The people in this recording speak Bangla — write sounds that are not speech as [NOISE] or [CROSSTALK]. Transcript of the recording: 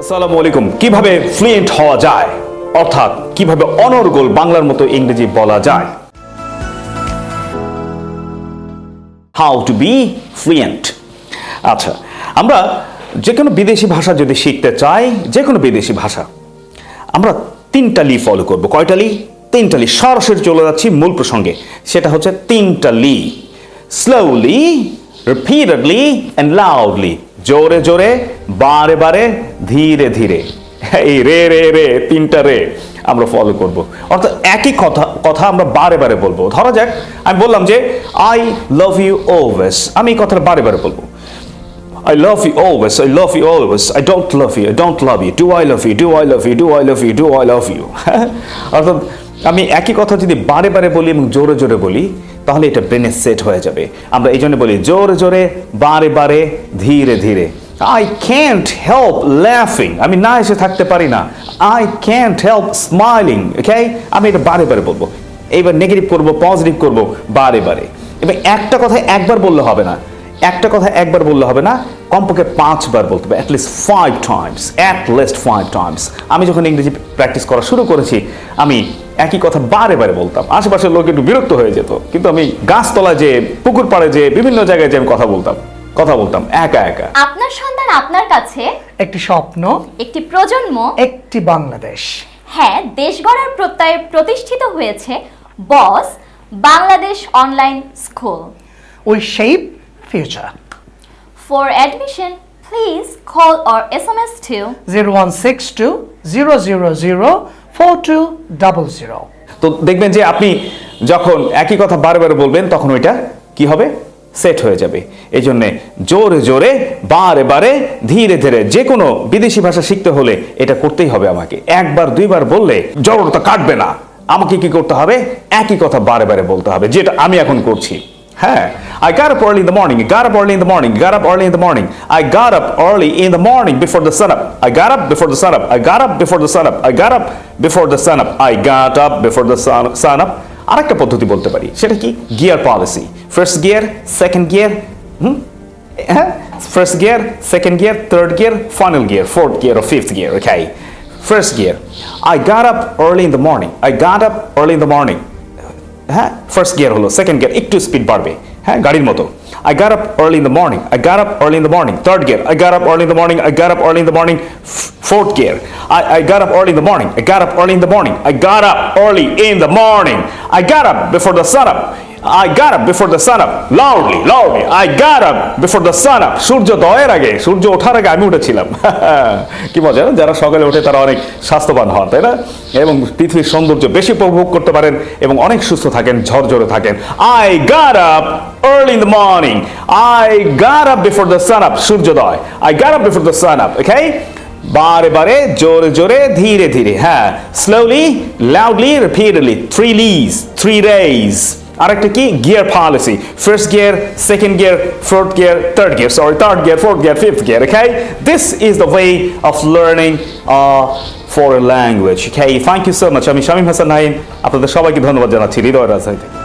আসসালামু আলাইকুম। কীভাবে ফ্লুয়েন্ট হওয়া যায়? অর্থাৎ কীভাবে অনর্গল বাংলার মতো ইংরেজি বলা যায়? হাউ টু বি ফ্লুয়েন্ট আচ্ছা আমরা যে কোনো বিদেশি ভাষা যদি শিখতে চাই যে কোনো বিদেশি ভাষা, আমরা তিনটা লি ফলো করব। কয়টা লি? তিনটা লি। সরাসরি চলে যাচ্ছি মূল প্রসঙ্গে। সেটা হচ্ছে তিনটা লি। স্লোলি রিপিটেডলি অ্যান্ড লাউডলি জোরে জোরে, বারে বারে, ধীরে ধীরে। এই রে রে রে, তিনটা রে আমরা ফলো করব। অর্থাৎ একই কথা কথা আমরা বারে বারে বলব। ধরা যাক, আমি বললাম যে আই লাভ ইউ ওভেস আমি এই কথাটা বারে বারে বলব। I love you always. I love you always. I don't love you. I don't love you. Do I love you? Do I love you? Do I love you? Do I love you? [LAUGHS] অর্থাৎ আমি একই কথা যদি বারে বারে বলি এবং জোরে জোরে বলি, তাহলে এটা ব্রেনে সেট হয়ে যাবে আমরা এই জন্য বলি, জোরে জোরে, বারে বারে, ধীরে ধীরে আই ক্যান্ট হেল্প লাফিং আমি না এসে থাকতে পারি না I can't help smiling okay আমি এটা বারে বারে বলব এইবার নেগেটিভ করব পজিটিভ করব, বারে বারে এবার একটা কথা একবার বললে হবে না একটা কথা একবার বললে হবে না কমপক্ষে পাঁচবার বলতে হবে at least five times at least five times আমি যখন ইংরেজি প্র্যাকটিস করা শুরু করেছি আমি একই কথা বারে বারে বলতাম। আশেপাশের লোক একটু বিরক্ত হয়ে যেত কিন্তু আমি গাছতলা যে পুকুর পাড়ে যে বিভিন্ন জায়গায় যে আমি কথা বলতাম কথা বলতাম একা একা। আপনার সন্তান আপনার কাছে? একটি স্বপ্ন একটি প্রজন্ম? একটি বাংলাদেশ। হ্যাঁ দেশ গড়ার প্রত্যয়ে প্রতিষ্ঠিত হয়েছে Boss Bangladesh online school. We shape future. For admission please call or S M S two zero one six two zero zero zero four two double zero তো দেখবেন যে আপনি যখন একই কথা বারবার বলবেন তখন ওইটা কি হবে? সেট হয়ে যাবে। এই জন্যে জোরে জোরে বারে বারে ধীরে ধীরে যে কোনো বিদেশি ভাষা শিখতে হলে এটা করতেই হবে আমাকে। একবার দুইবার বললে জড়তা কাটবে না। আমাকে কি করতে হবে? একই কথা বারে বারে বলতে হবে যেটা আমি এখন করছি। হ্যাঁ I got up early in the morning. I got up early in the morning. Got up early in the morning. I got up early in the morning before the sun up. I got up before the sun up. I got up before the sun up. I got up before the sun up. I got up before the sun, sun up. আরেকটা পদ্ধতি বলতে পারি সেটা কি gear policy first gear second gear হুম হ্যাঁ first gear second gear third gear final gear fourth gear O fifth gear okay first gear I got up early in the morning I got up early in the morning হ্যাঁ ফার্স্ট গিয়ার হলো সেকেন্ড গিয়ার একটু স্পিড বাড়বে হ্যাঁ গাড়ির মতো I got up early in the morning. I got up early in the morning. Third gear. I got up early in the morning. I got up early in the morning. F- fourth gear. I, I got up early in the morning. I got up early in the morning. I got up early in the morning. I got up before the sun up. I got up before the sun up. Loudly, loudly. I got up before the sun up. সূর্য দয়ের আগে সূর্য ওঠার আগে আমি উঠেছিলাম [LAUGHS] কি মজা? যারা সকালে ওঠে তারা অনেক স্বাস্থ্যবান হন তাই না এবং পৃথিবীর সৌন্দর্য বেশি উপভোগ করতে পারেন এবং অনেক সুস্থ থাকেন ঝরঝরে থাকেন I got up early in the morning. I got up before the sun up, সূর্যোদয়. I got up before the sun up, okay? বারে বারে জোরে জোরে ধীরে ধীরে হ্যাঁ স্লোলি লাউডলি রিপিটেডলি থ্রি লিজ থ্রি রেজ আরেকটা কি? Gear policy first gear second gear fourth gear third gear sorry third gear fourth gear fifth gear okay? This is the way of learning uh, foreign language okay? Thank you so much. আমি শামীম হাসান নাইম আপনাদের সবাইকে ধন্যবাদ জানাচ্ছি। হৃদয় রাজধানী